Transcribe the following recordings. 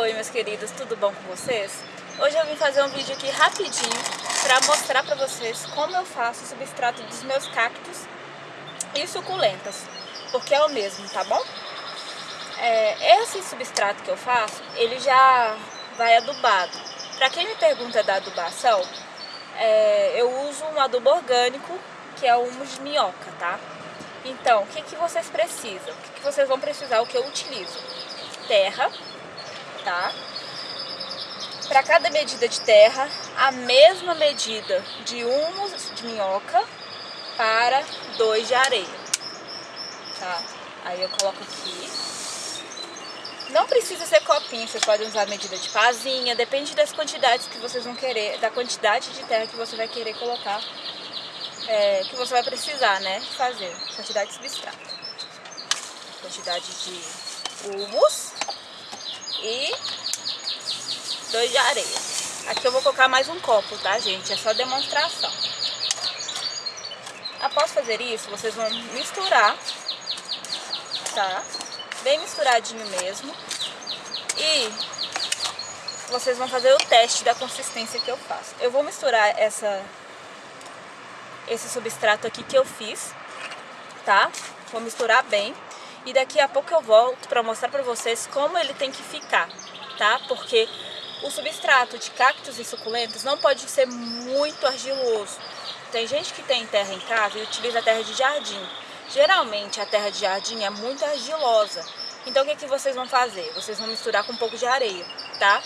Oi, meus queridos, tudo bom com vocês? Hoje eu vim fazer um vídeo aqui rapidinho para mostrar para vocês como eu faço o substrato dos meus cactos e suculentas, porque é o mesmo, tá bom? É, esse substrato que eu faço, ele já vai adubado. Para quem me pergunta da adubação, é, eu uso um adubo orgânico, que é o humus de minhoca, tá? Então, o que, que vocês precisam? O que, que vocês vão precisar, o que eu utilizo? Terra, tá? Para cada medida de terra, a mesma medida de humus de minhoca para dois de areia, tá? Aí eu coloco aqui. Não precisa ser copinho, vocês podem usar a medida de pazinha, depende das quantidades que vocês vão querer, da quantidade de terra que você vai querer colocar, é, que você vai precisar, né, fazer, quantidade de substrato. Quantidade de humus e dois de areia. Aqui eu vou colocar mais um copo, tá, gente? É só demonstração. Após fazer isso, vocês vão misturar, tá? Bem misturadinho mesmo. E vocês vão fazer o teste da consistência que eu faço. Eu vou misturar essa, esse substrato aqui que eu fiz, tá? Vou misturar bem. E daqui a pouco eu volto para mostrar para vocês como ele tem que ficar, tá? Porque o substrato de cactos e suculentas não pode ser muito argiloso. Tem gente que tem terra em casa e utiliza terra de jardim. Geralmente a terra de jardim é muito argilosa. Então o que, que vocês vão fazer? Vocês vão misturar com um pouco de areia, tá?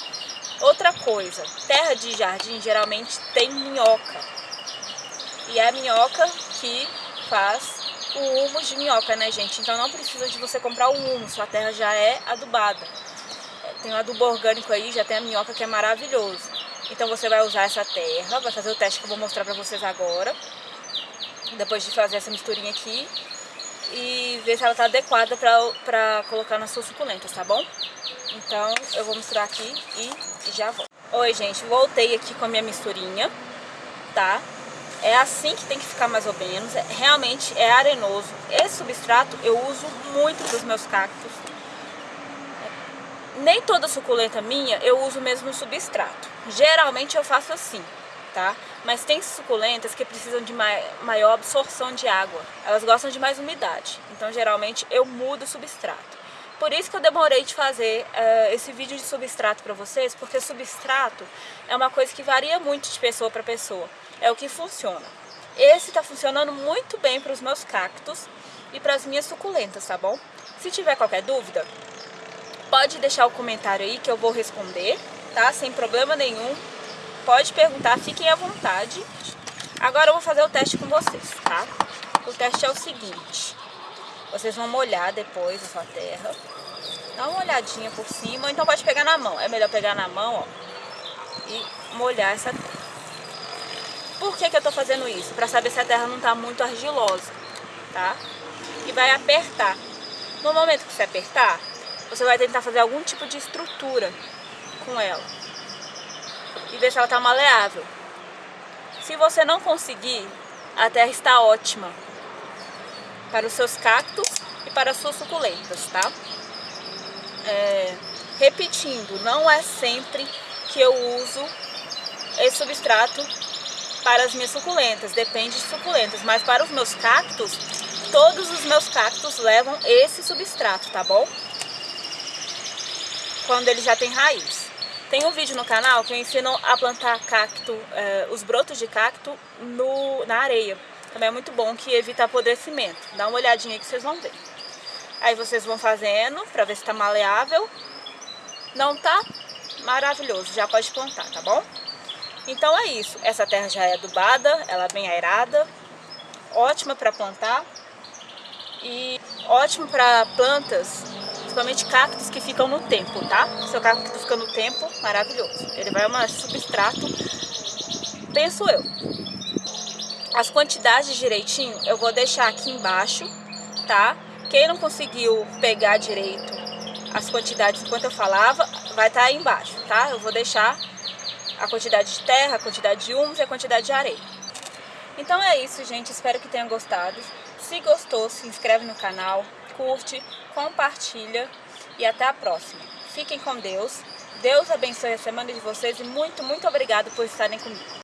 Outra coisa, terra de jardim geralmente tem minhoca. E é a minhoca que faz o humus de minhoca, né, gente? Então não precisa de você comprar o humus, sua terra já é adubada. Tem um adubo orgânico aí, já tem a minhoca que é maravilhoso. Então você vai usar essa terra, vai fazer o teste que eu vou mostrar pra vocês agora. Depois de fazer essa misturinha aqui. E ver se ela tá adequada pra, pra colocar nas suas suculentas, tá bom? Então eu vou misturar aqui e, e já volto. Oi, gente, voltei aqui com a minha misturinha, tá? É assim que tem que ficar mais ou menos, é, realmente é arenoso. Esse substrato eu uso muito para os meus cactos. Nem toda suculenta minha eu uso o mesmo substrato. Geralmente eu faço assim, tá? Mas tem suculentas que precisam de maior absorção de água. Elas gostam de mais umidade. Então geralmente eu mudo o substrato. Por isso que eu demorei de fazer uh, esse vídeo de substrato para vocês, porque substrato é uma coisa que varia muito de pessoa para pessoa é o que funciona. Esse está funcionando muito bem para os meus cactos e para as minhas suculentas, tá bom? Se tiver qualquer dúvida, pode deixar o comentário aí que eu vou responder, tá? Sem problema nenhum. Pode perguntar, fiquem à vontade. Agora eu vou fazer o teste com vocês, tá? O teste é o seguinte. Vocês vão molhar depois a sua terra. Dá uma olhadinha por cima, então pode pegar na mão. É melhor pegar na mão, ó. E molhar essa terra. Por que, que eu estou fazendo isso? Para saber se a terra não está muito argilosa, tá? E vai apertar. No momento que você apertar, você vai tentar fazer algum tipo de estrutura com ela. E ver se ela está maleável. Se você não conseguir, a terra está ótima para os seus cactos e para as suas suculentas, tá? É, repetindo, não é sempre que eu uso esse substrato para as minhas suculentas, depende de suculentas, mas para os meus cactos, todos os meus cactos levam esse substrato, tá bom? Quando ele já tem raiz. Tem um vídeo no canal que eu ensino a plantar cacto, eh, os brotos de cacto no, na areia. Também é muito bom que evita apodrecimento. Dá uma olhadinha aí que vocês vão ver. Aí vocês vão fazendo para ver se está maleável. Não tá? Maravilhoso, já pode plantar, tá bom? Então é isso, essa terra já é adubada, ela é bem aerada, ótima para plantar e ótimo para plantas, principalmente cactos que ficam no tempo, tá? Seu cacto fica no tempo, maravilhoso. Ele vai uma substrato, penso eu. As quantidades direitinho eu vou deixar aqui embaixo, tá? Quem não conseguiu pegar direito as quantidades enquanto eu falava, vai estar tá aí embaixo, tá? Eu vou deixar a quantidade de terra, a quantidade de humus e a quantidade de areia. Então é isso, gente. Espero que tenham gostado. Se gostou, se inscreve no canal, curte, compartilha e até a próxima. Fiquem com Deus Deus abençoe a semana de vocês e muito, muito obrigado por estarem comigo.